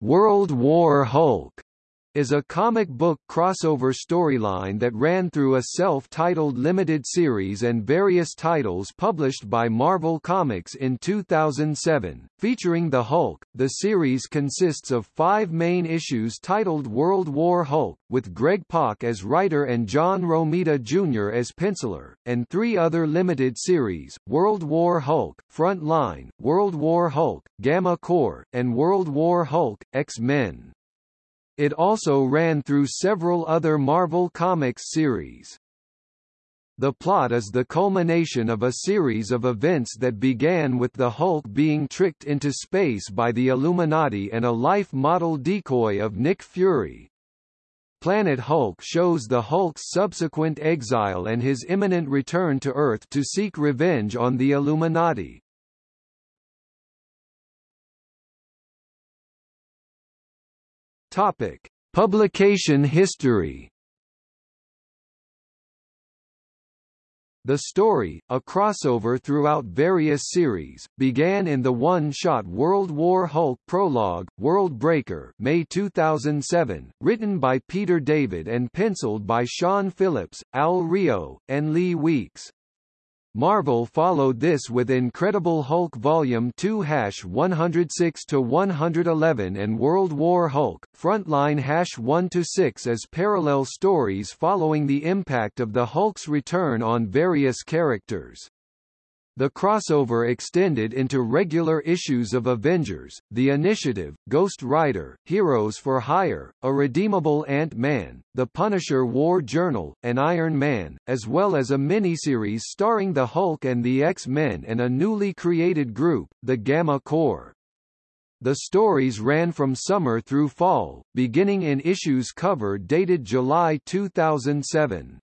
World War Hulk is a comic book crossover storyline that ran through a self-titled limited series and various titles published by Marvel Comics in 2007. Featuring the Hulk, the series consists of five main issues titled World War Hulk, with Greg Pak as writer and John Romita Jr. as penciler, and three other limited series, World War Hulk, Front Line, World War Hulk, Gamma Corps, and World War Hulk, X-Men. It also ran through several other Marvel Comics series. The plot is the culmination of a series of events that began with the Hulk being tricked into space by the Illuminati and a life model decoy of Nick Fury. Planet Hulk shows the Hulk's subsequent exile and his imminent return to Earth to seek revenge on the Illuminati. Topic: Publication history. The story, a crossover throughout various series, began in the one-shot World War Hulk prologue, World Breaker May 2007, written by Peter David and penciled by Sean Phillips, Al Rio, and Lee Weeks. Marvel followed this with Incredible Hulk Volume 2 Hash 106 to 111 and World War Hulk Frontline Hash 1 to 6 as parallel stories following the impact of the Hulk's return on various characters. The crossover extended into regular issues of Avengers, The Initiative, Ghost Rider, Heroes for Hire, Irredeemable Ant-Man, The Punisher War Journal, and Iron Man, as well as a miniseries starring the Hulk and the X-Men and a newly created group, the Gamma Corps. The stories ran from summer through fall, beginning in issues cover dated July 2007.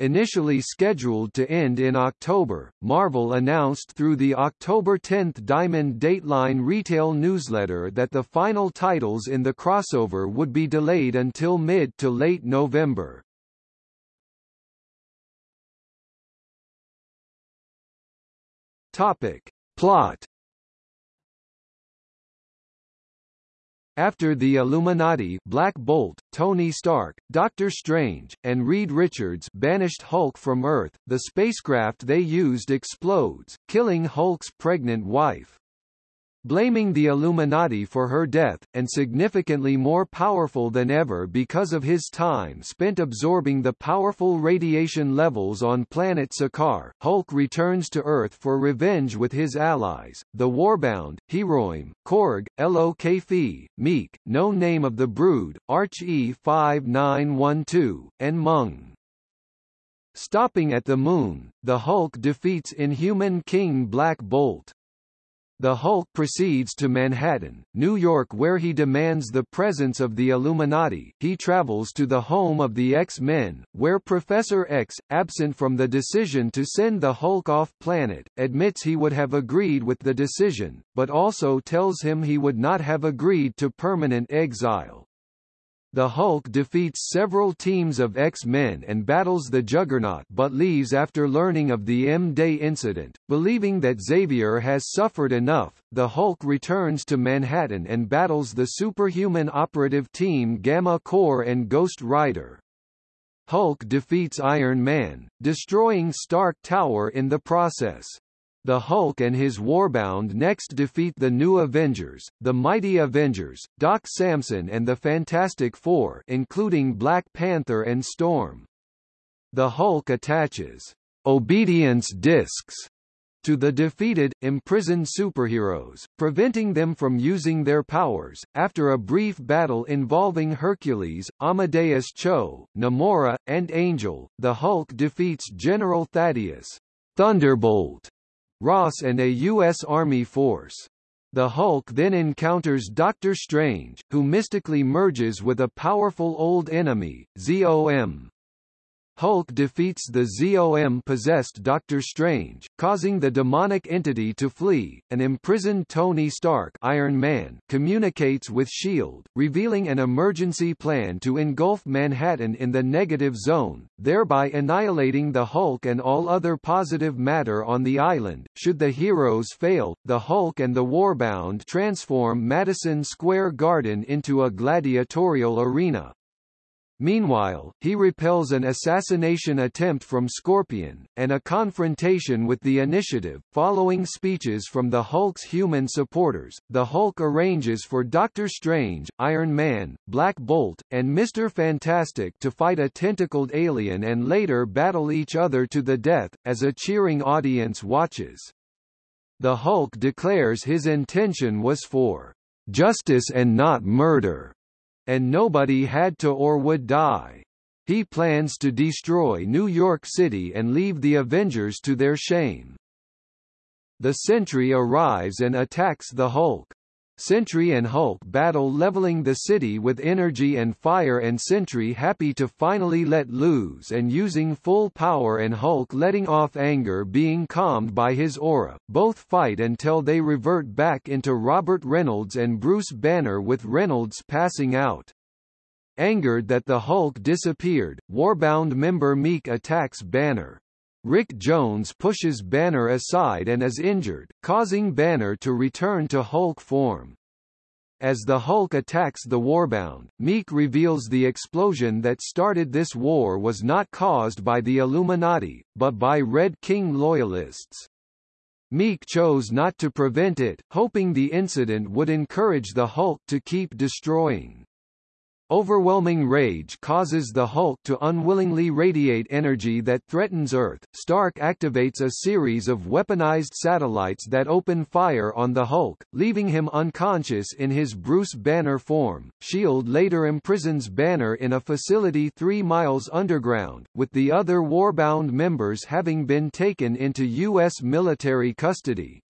Initially scheduled to end in October, Marvel announced through the October 10 Diamond Dateline retail newsletter that the final titles in the crossover would be delayed until mid to late November. Topic. Plot After the Illuminati Black Bolt, Tony Stark, Doctor Strange, and Reed Richards banished Hulk from Earth, the spacecraft they used explodes, killing Hulk's pregnant wife blaming the Illuminati for her death, and significantly more powerful than ever because of his time spent absorbing the powerful radiation levels on planet Sakaar, Hulk returns to Earth for revenge with his allies, the Warbound, Hiroim, Korg, Lo-Ka-Fee, Miek, No Name of the Brood, Arch E5912, and Mung. Stopping at the Moon, the Hulk defeats Inhuman King Black Bolt. The Hulk proceeds to Manhattan, New York where he demands the presence of the Illuminati. He travels to the home of the X-Men, where Professor X, absent from the decision to send the Hulk off planet, admits he would have agreed with the decision, but also tells him he would not have agreed to permanent exile. The Hulk defeats several teams of X-Men and battles the Juggernaut but leaves after learning of the M-Day incident. Believing that Xavier has suffered enough, the Hulk returns to Manhattan and battles the superhuman operative team Gamma Corps and Ghost Rider. Hulk defeats Iron Man, destroying Stark Tower in the process. The Hulk and his Warbound next defeat the New Avengers, the Mighty Avengers, Doc Samson and the Fantastic Four including Black Panther and Storm. The Hulk attaches obedience discs to the defeated, imprisoned superheroes, preventing them from using their powers. After a brief battle involving Hercules, Amadeus Cho, Namora, and Angel, the Hulk defeats General Thaddeus Thunderbolt Ross and a U.S. Army force. The Hulk then encounters Doctor Strange, who mystically merges with a powerful old enemy, ZOM. Hulk defeats the ZOM-possessed Doctor Strange, causing the demonic entity to flee. An imprisoned Tony Stark Iron Man communicates with S.H.I.E.L.D., revealing an emergency plan to engulf Manhattan in the negative zone, thereby annihilating the Hulk and all other positive matter on the island. Should the heroes fail, the Hulk and the Warbound transform Madison Square Garden into a gladiatorial arena. Meanwhile, he repels an assassination attempt from Scorpion, and a confrontation with the Initiative. Following speeches from the Hulk's human supporters, the Hulk arranges for Doctor Strange, Iron Man, Black Bolt, and Mr. Fantastic to fight a tentacled alien and later battle each other to the death, as a cheering audience watches. The Hulk declares his intention was for justice and not murder and nobody had to or would die. He plans to destroy New York City and leave the Avengers to their shame. The Sentry arrives and attacks the Hulk. Sentry and Hulk battle leveling the city with energy and fire and Sentry happy to finally let loose and using full power and Hulk letting off anger being calmed by his aura. Both fight until they revert back into Robert Reynolds and Bruce Banner with Reynolds passing out. Angered that the Hulk disappeared, Warbound member Miek attacks Banner. Rick Jones pushes Banner aside and is injured, causing Banner to return to Hulk form. As the Hulk attacks the Warbound, Miek reveals the explosion that started this war was not caused by the Illuminati, but by Red King loyalists. Miek chose not to prevent it, hoping the incident would encourage the Hulk to keep destroying. Overwhelming rage causes the Hulk to unwillingly radiate energy that threatens Earth. Stark activates a series of weaponized satellites that open fire on the Hulk, leaving him unconscious in his Bruce Banner form. S.H.I.E.L.D. later imprisons Banner in a facility three miles underground, with the other warbound members having been taken into U.S. military custody.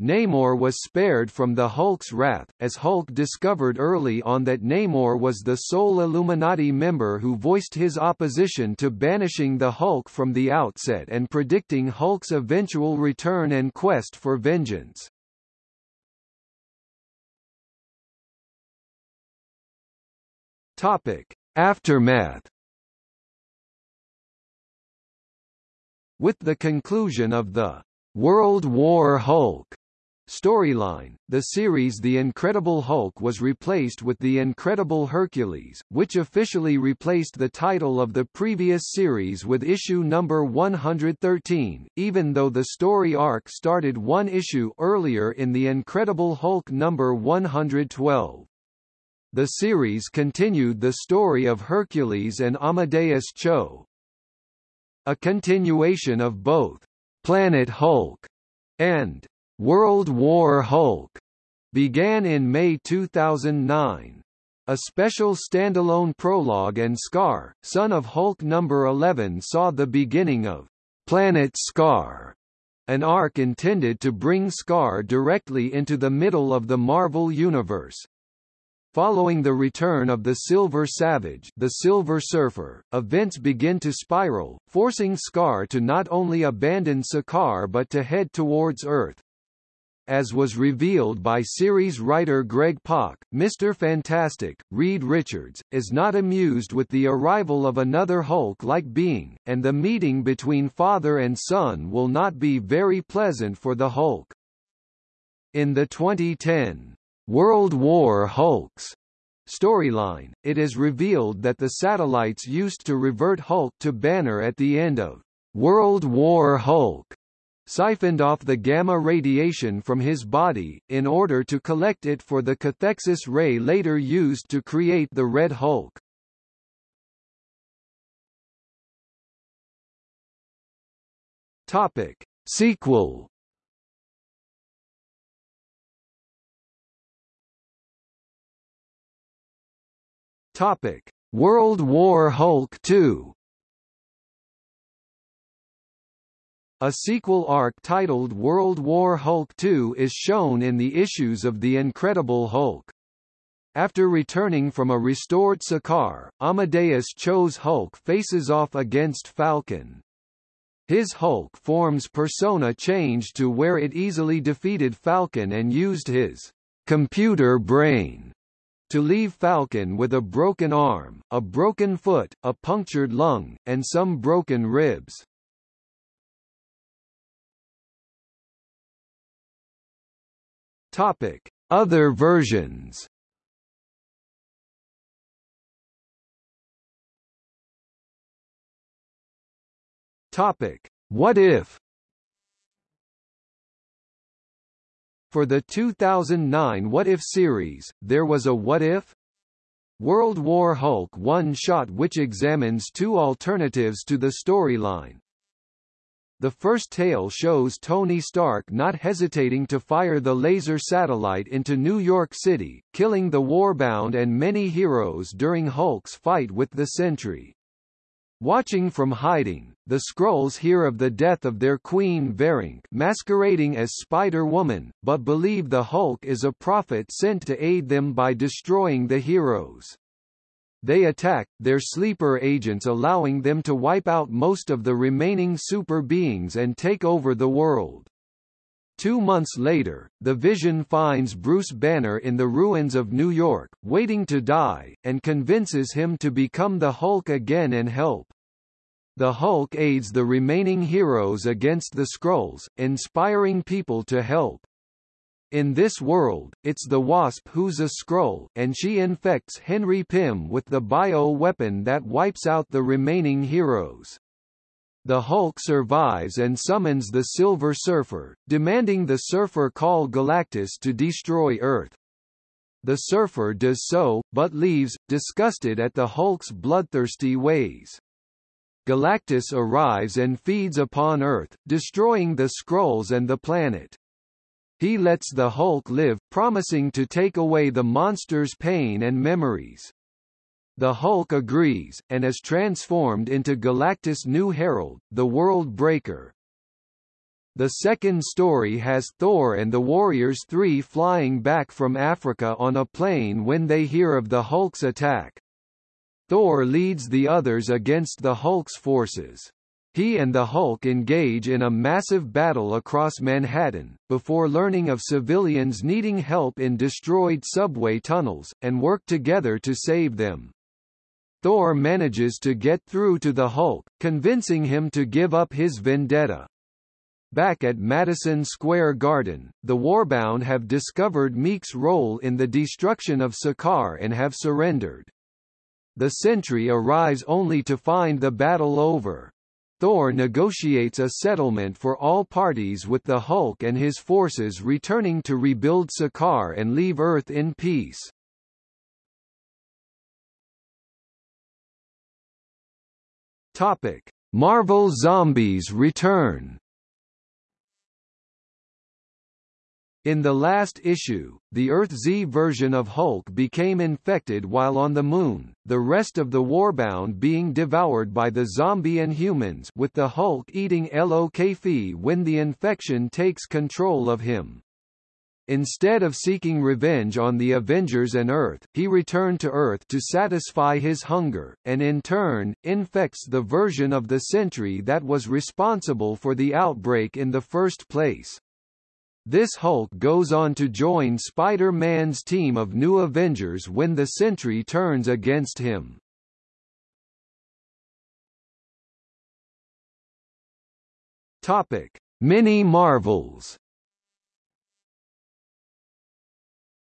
Namor was spared from the Hulk's wrath, as Hulk discovered early on that Namor was the sole Illuminati member who voiced his opposition to banishing the Hulk from the outset and predicting Hulk's eventual return and quest for vengeance. Topic. Aftermath With the conclusion of the World War Hulk Storyline The series The Incredible Hulk was replaced with The Incredible Hercules, which officially replaced the title of the previous series with issue number 113, even though the story arc started one issue earlier in The Incredible Hulk number 112. The series continued the story of Hercules and Amadeus Cho. A continuation of both Planet Hulk and World War Hulk began in May 2009. A special standalone prologue and Scar, son of Hulk number 11 saw the beginning of Planet Scar, an arc intended to bring Scar directly into the middle of the Marvel Universe. Following the return of the Silver Savage the Silver Surfer, events begin to spiral, forcing Scar to not only abandon Sakaar but to head towards Earth, as was revealed by series writer Greg Pak, Mr. Fantastic, Reed Richards, is not amused with the arrival of another Hulk-like being, and the meeting between father and son will not be very pleasant for the Hulk. In the 2010 World War Hulks storyline, it is revealed that the satellites used to revert Hulk to Banner at the end of World War Hulk siphoned off the gamma radiation from his body, in order to collect it for the cathexis ray later used to create the Red Hulk. Topic. Sequel Topic: World War Hulk 2 A sequel arc titled World War Hulk 2 is shown in the issues of The Incredible Hulk. After returning from a restored Sakaar, Amadeus Cho's Hulk faces off against Falcon. His Hulk form's persona changed to where it easily defeated Falcon and used his computer brain to leave Falcon with a broken arm, a broken foot, a punctured lung, and some broken ribs. Topic: Other versions. Topic: What if? For the 2009 What If series, there was a What If? World War Hulk one-shot which examines two alternatives to the storyline. The first tale shows Tony Stark not hesitating to fire the laser satellite into New York City, killing the warbound and many heroes during Hulk's fight with the Sentry. Watching from hiding, the Skrulls hear of the death of their queen Veranke masquerading as Spider-Woman, but believe the Hulk is a prophet sent to aid them by destroying the heroes. They attack, their sleeper agents allowing them to wipe out most of the remaining super beings and take over the world. Two months later, the Vision finds Bruce Banner in the ruins of New York, waiting to die, and convinces him to become the Hulk again and help. The Hulk aids the remaining heroes against the Skrulls, inspiring people to help. In this world, it's the Wasp who's a Skrull, and she infects Henry Pym with the bio-weapon that wipes out the remaining heroes. The Hulk survives and summons the Silver Surfer, demanding the Surfer call Galactus to destroy Earth. The Surfer does so, but leaves, disgusted at the Hulk's bloodthirsty ways. Galactus arrives and feeds upon Earth, destroying the Skrulls and the planet. He lets the Hulk live, promising to take away the monster's pain and memories. The Hulk agrees, and is transformed into Galactus' new herald, the World Breaker. The second story has Thor and the Warriors Three flying back from Africa on a plane when they hear of the Hulk's attack. Thor leads the others against the Hulk's forces. He and the Hulk engage in a massive battle across Manhattan, before learning of civilians needing help in destroyed subway tunnels, and work together to save them. Thor manages to get through to the Hulk, convincing him to give up his vendetta. Back at Madison Square Garden, the Warbound have discovered Miek's role in the destruction of Sakaar and have surrendered. The Sentry arrives only to find the battle over. Thor negotiates a settlement for all parties with the Hulk and his forces returning to rebuild Sakaar and leave Earth in peace. Topic: Marvel Zombies return. In the last issue, the Earth-Z version of Hulk became infected while on the Moon, the rest of the Warbound being devoured by the zombie and humans with the Hulk eating Lokfi when the infection takes control of him. Instead of seeking revenge on the Avengers and Earth, he returned to Earth to satisfy his hunger, and in turn, infects the version of the Sentry that was responsible for the outbreak in the first place. This Hulk goes on to join Spider-Man's team of new Avengers when the Sentry turns against him. Topic: Mini Marvels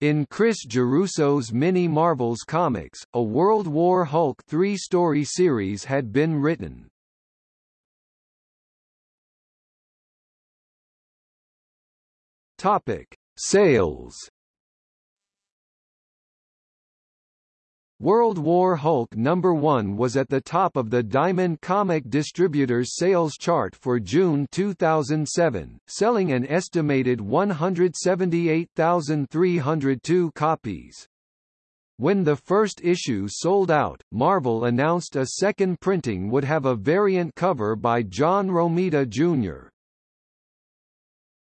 In Chris Giarrusso's Mini Marvels comics, a World War Hulk three-story series had been written. Topic: Sales World War Hulk number 1 was at the top of the Diamond Comic Distributors sales chart for June 2007, selling an estimated 178,302 copies. When the first issue sold out, Marvel announced a second printing would have a variant cover by John Romita Jr.